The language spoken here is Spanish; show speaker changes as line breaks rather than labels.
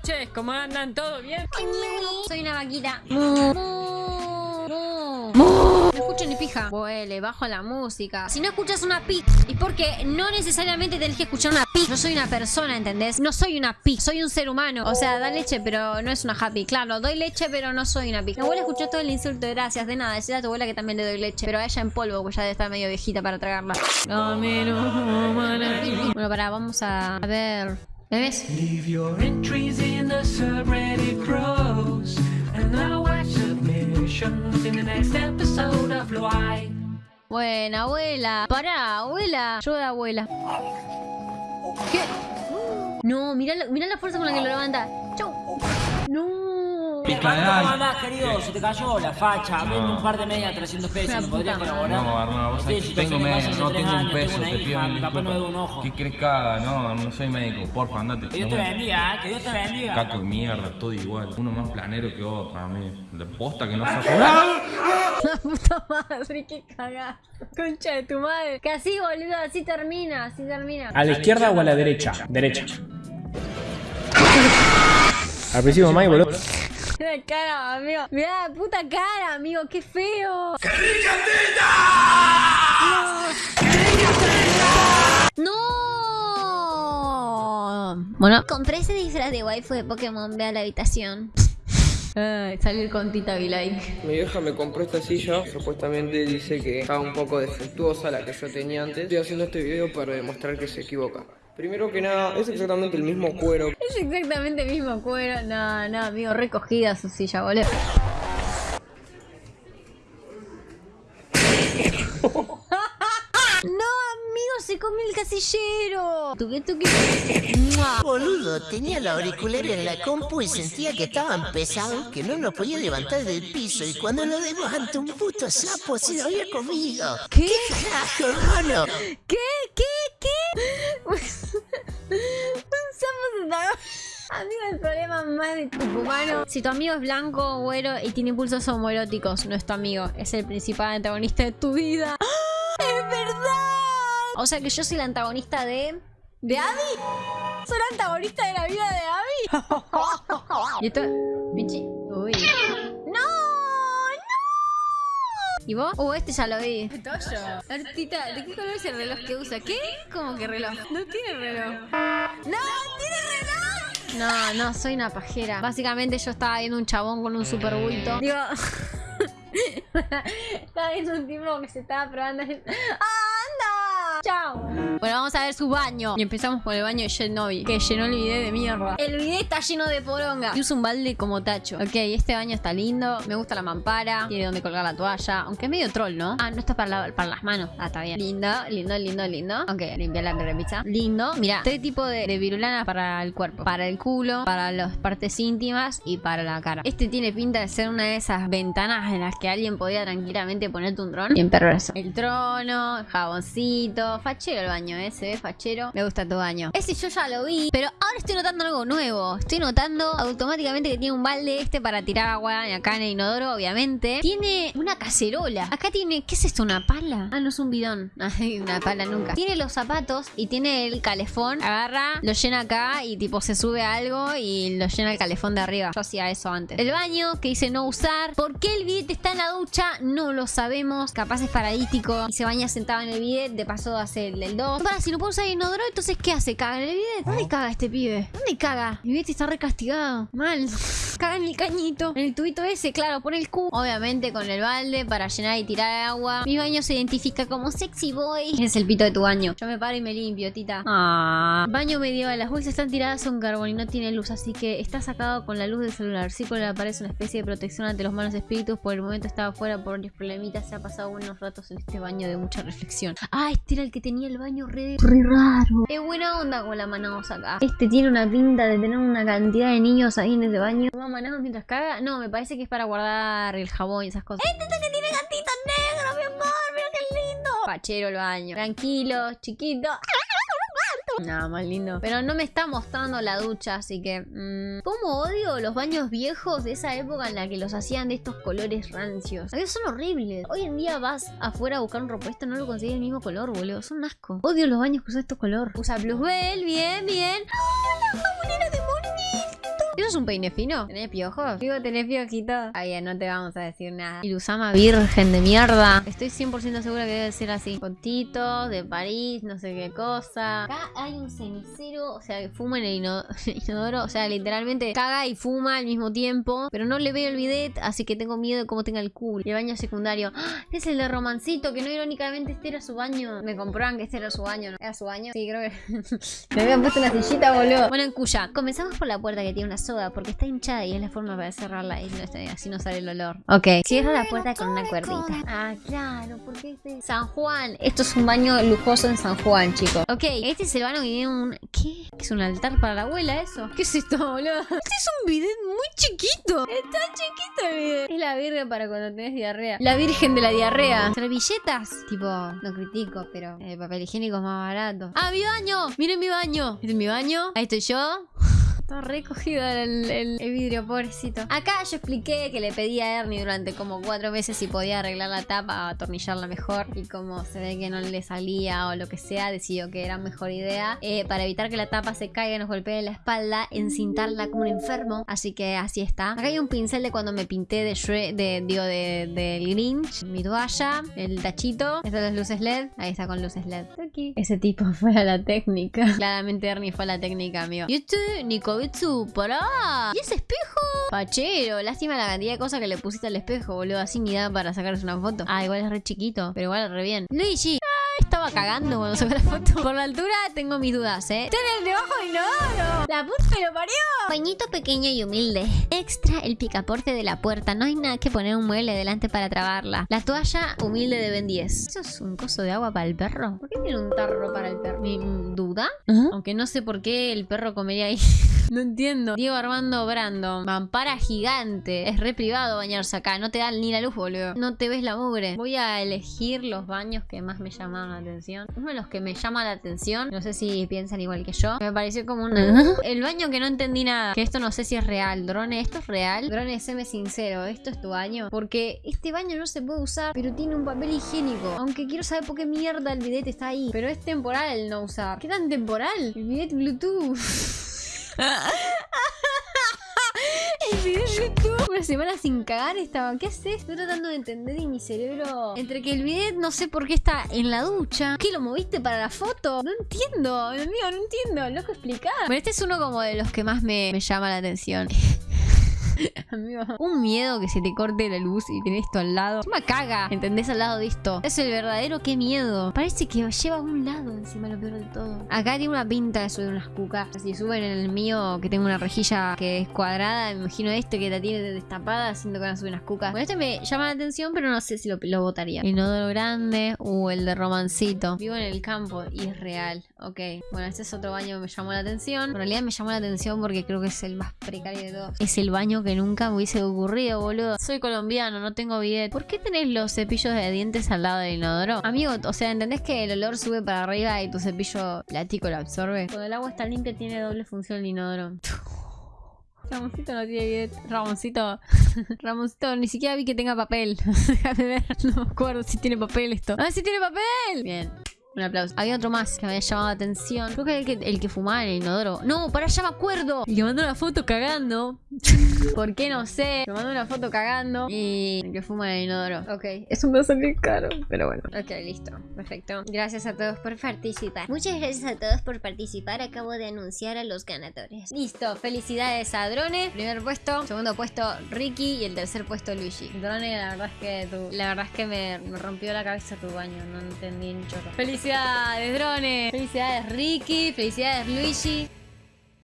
noches, ¿cómo andan? ¿Todo bien?
Soy una vaquita. Mu, mu, mu. No escucho ni pija. Huele, bajo la música. Si no escuchas una pi, y porque no necesariamente tenés que escuchar una pi. No soy una persona, ¿entendés? No soy una pi, soy un ser humano. O sea, da leche, pero no es una happy. Claro, doy leche, pero no soy una pi. Mi abuela escuchó todo el insulto, gracias. De nada, decirle a tu abuela que también le doy leche. Pero a ella en polvo, porque ya debe estar medio viejita para tragarla. Bueno, para, vamos a ver. ¿Bebes?
Leave your entries in the subreddit pros, and I'll watch submissions in the next episode of Why.
Buena, abuela. Pará, abuela. Yo de abuela. ¿Qué? No, mirá, mirá la fuerza con la que lo levanta. Chau. No.
¿Cómo andás, querido? Se te cayó la facha. Vendo un par de medias a 300 pesos.
La
¿Me podrías colaborar?
No, Arnaldo, vos sabés que tengo
de
medio,
calle
no tengo un peso, te pido mil
no
disculpas.
ojo.
¿Qué crees que haga? No, no soy médico, porfa, andate.
Que Dios
No
te bendiga, ¿eh? que Dios te bendiga.
Caco de mierda, todo igual. Uno más planero que otro, a mí. De posta que no se
La puta madre, qué cagada. Concha de tu madre. Que así, boludo, así termina, así termina.
¿A la izquierda o a la derecha? Derecha. Al principio, Mike, boludo.
Mira la cara, amigo. Mira la puta cara, amigo. Qué feo. ¡No! Bueno, compré ese disfraz de waifu de Pokémon. Ve a la habitación. Ay, salir con Tita Like.
Mi vieja me compró esta silla, supuestamente dice que estaba un poco defectuosa la que yo tenía antes. Estoy haciendo este video para demostrar que se equivoca. Primero que nada, es exactamente el mismo cuero.
Es exactamente el mismo cuero. No, no, amigo. Recogida su silla, boludo. No, amigo, se el casillero. Tuque, tuque.
Boludo, tenía la auricular en la compu y sentía que estaban pesados, que no lo podía levantar del piso y cuando lo levantó un puto sapo se lo había comido.
¿Qué?
Carajo, hermano.
¿Qué? ¿Qué? ¿Qué? Un sapo se tragó. Amigo, el problema más de tu humano. Si tu amigo es blanco, güero y tiene impulsos homoeróticos, no es tu amigo. Es el principal antagonista de tu vida. ¡Ah! O sea que yo soy la antagonista de. ¿De Abby? ¿Soy la antagonista de la vida de Abby? y esto. Pichi. Uy. ¡No! ¡No! ¿Y vos? Uh, este ya lo vi. Toyo. Artita, ¿de qué color es el reloj que usa? ¿Qué? ¿Cómo que reloj? No tiene reloj. ¡No! ¡Tiene reloj! No, no, soy una pajera. Básicamente yo estaba viendo un chabón con un super bulto. Digo. estaba viendo un tipo que se estaba probando. ¡Anda! ¡Chao! Bueno, vamos a ver su baño. Y empezamos con el baño de Shenobi, que llenó el bidet de mierda. El bidet está lleno de poronga. Y usa un balde como tacho. Ok, este baño está lindo. Me gusta la mampara. Tiene donde colgar la toalla. Aunque es medio troll, ¿no? Ah, no está para, la- para las manos. Ah, está bien. Lindo, lindo, lindo, lindo. Ok, limpiar la repisa. Lindo. Mira, este tipo de, de virulana para el cuerpo. Para el culo, para las partes íntimas y para la cara. Este tiene pinta de ser una de esas ventanas en las que alguien podía tranquilamente ponerte un trono. Bien perverso. El trono, el jaboncito. Fachero el baño, ¿eh? Se ve fachero. Me gusta tu baño. Ese yo ya lo vi. Pero ahora estoy notando algo nuevo. Estoy notando automáticamente que tiene un balde este para tirar agua acá en el inodoro, obviamente. Tiene una cacerola. Acá tiene. ¿Qué es esto? ¿Una pala? Ah, no es un bidón. Ay, una pala nunca. Tiene los zapatos y tiene el calefón. Agarra, lo llena acá y tipo se sube a algo y lo llena el calefón de arriba. Yo hacía eso antes. El baño que dice no usar. ¿Por qué el bidet está en la ducha? No lo sabemos. Capaz es paralítico y se baña sentado en el bidet. De paso hace el del 2. Para, si no puedo usar el inodoro, entonces ¿qué hace? ¿Caga en el bidet? ¿Dónde caga este pibe? ¿Dónde caga? Mi bidet está recastigado. Mal. Caga en el cañito. En el tubito ese, claro, pone el Q. Obviamente con el balde para llenar y tirar agua. Mi baño se identifica como sexy boy. Es el pito de tu baño. Yo me paro y me limpio, tita. Ah. Baño medieval. Las bolsas están tiradas son carbón y no tiene luz, así que está sacado con la luz del celular. Sí, con la pared es una especie de protección ante los malos espíritus. Por el momento estaba fuera por varios problemitas. Se ha pasado unos ratos en este baño de mucha reflexión. Ah, este era el que tenía el baño re, re raro. Es buena onda con la Manaos acá. Este tiene una pinta de tener una cantidad de niños ahí en ese baño. ¿Toma Manaos mientras caga? No, me parece que es para guardar el jabón y esas cosas. Este es el que tiene gatito negro, mi amor. Mira qué lindo. Pachero el baño. Tranquilo, chiquito. Nada más lindo. Pero no me está mostrando la ducha, así que... mm, ¿Cómo odio los baños viejos de esa época en la que los hacían de estos colores rancios? Aquellos son horribles. Hoy en día vas afuera a buscar un repuesto, no lo consigues el mismo color, boludo. Son asco. Odio los baños que usan estos color. Usa Bluebell, bien, bien. ¡Ah, ¿Eso es un peine fino? ¿Tenés piojos? Digo, ¿tenés piojitos? Ay, ya no te vamos a decir nada. Ilusama virgen de mierda. Estoy 100% segura que debe ser así. Fotitos de París, no sé qué cosa. Acá hay un cenicero, o sea, que fuma en el ino- inodoro. O sea, literalmente caga y fuma al mismo tiempo. Pero no le veo el bidet, así que tengo miedo de cómo tenga el culo. El baño secundario. ¡Ah! Es el de Romancito, que no irónicamente este era su baño. Me comproban que este era su baño, ¿no? ¿Era su baño? Sí, creo que... Me habían puesto una sillita, boludo. Bueno, en Cuya, comenzamos por la puerta que tiene una soga porque está hinchada y es la forma para cerrarla y no está- así no sale el olor. Ok. Cierra la puerta con una cuerdita. Ah, claro, porque este... San Juan. Esto es un baño lujoso en San Juan, chicos. Ok, este es el baño que tiene un... ¿Qué? ¿Qué es un altar para la abuela eso? ¿Qué es esto, boludo? Este es un bidet muy chiquito. Está chiquito el bidet. Es la virgen para cuando tenés diarrea. La virgen de la diarrea. Servilletas. Tipo, no critico, pero el papel higiénico es más barato. ¡Ah, mi baño! ¡Miren mi baño! ¿Este es mi baño? Ahí estoy yo. Está recogido el, el- vidrio, pobrecito. Acá yo expliqué que le pedí a Ernie durante como cuatro meses si podía arreglar la tapa atornillarla mejor. Y como se ve que no le salía o lo que sea, decidió que era mejor idea. eh, para evitar que la tapa se caiga y nos golpee en la espalda, encintarla como un enfermo. Así que así está. Acá hay un pincel de cuando me pinté de, Shre- de digo, de, del Grinch. Mi toalla, el tachito. Estas las luces LED. Ahí está con luces LED. Aquí. Ese tipo fue a la técnica. Claramente Ernie fue a la técnica, amigo. Y este, Pará. ¿Y ese espejo? Pachero, lástima la cantidad de cosas que le pusiste al espejo, boludo. Así ni da para sacarse una foto. Ah, igual es re chiquito, pero igual re bien. Luigi. Estaba cagando cuando sacó la foto. Por la altura tengo mis dudas, ¿eh? ¡Tiene el debajo del inodoro! ¡La puta que lo parió! Bañito pequeño y humilde. Extra el picaporte de la puerta. No hay nada que poner un mueble delante para trabarla. La toalla humilde de Ben 10. ¿Eso es un coso de agua para el perro? ¿Por qué tiene un tarro para el perro? ¿Mi Aunque no sé por qué el perro comería ahí. No entiendo. Diego Armando Brando. Mampara gigante. Es re privado bañarse acá. No te dan ni la luz, boludo. No te ves la mugre. Voy a elegir los baños que más me llaman la atención. Uno de los que me llama la atención. No sé si piensan igual que yo. Me pareció como un... El baño que no entendí nada. Que esto no sé si es real. Drone, ¿esto es real? Drone, séme sincero. ¿Esto es tu baño? Porque este baño no se puede usar. Pero tiene un papel higiénico. Aunque quiero saber por qué mierda el bidet está ahí. Pero es temporal no usar. ¿Qué tan temporal? El bidet Bluetooth. El de YouTube. Una semana sin cagar estaba. ¿Qué haces? Estoy tratando de entender y mi cerebro. Entre que el bidet no sé por qué está en la ducha. ¿Qué lo moviste para la foto? No entiendo. Amigo, no entiendo. Loco, explicar. Bueno, este es uno como de los que más me, me llama la atención. Amigo, un miedo que se te corte la luz y tenés esto al lado. Me caga, ¿entendés? Al lado de esto. Es el verdadero qué miedo. Parece que lleva a un lado encima lo peor de todo. Acá tiene una pinta de subir unas cucas. Si suben en el mío que tengo una rejilla que es cuadrada, me imagino este que la tiene destapada haciendo que van a subir unas cucas. Bueno, este me llama la atención, pero no sé si lo, lo votaría. El inodoro grande o el de romancito. Vivo en el campo y es real. Ok, bueno, este es otro baño que me llamó la atención. En realidad me llamó la atención porque creo que es el más precario de todos. Es el baño que nunca me hubiese ocurrido, boludo. Soy colombiano, no tengo bidet. ¿Por qué tenés los cepillos de dientes al lado del inodoro? Amigo, o sea, ¿entendés que el olor sube para arriba y tu cepillo plástico lo absorbe? Cuando el agua está limpia tiene doble función el inodoro. Ramoncito no tiene bidet. Ramoncito. Ramoncito, ni siquiera vi que tenga papel. Déjame ver. No me acuerdo si tiene papel esto. ¡Ah, sí tiene papel! Bien. Un aplauso. Había otro más que me había llamado la atención. Creo que el que, el que fumaba en el inodoro. No, para allá me acuerdo. Y que mandó una foto cagando. ¿Por qué? No sé. Me mandó una foto cagando. Y el que fuma en el inodoro. Ok. Es un vaso bien caro. Pero bueno. Ok, listo. Perfecto. Gracias a todos por participar.
Muchas gracias a todos por participar. Acabo de anunciar a los ganadores.
Listo. Felicidades a Drone. Primer puesto. Segundo puesto Ricky. Y el tercer puesto Luigi. Drone, la verdad es que tu- la verdad es que me, me rompió la cabeza tu baño. No entendí ni chorro. Felicidades, Drone. Felicidades, Ricky. Felicidades, Luigi.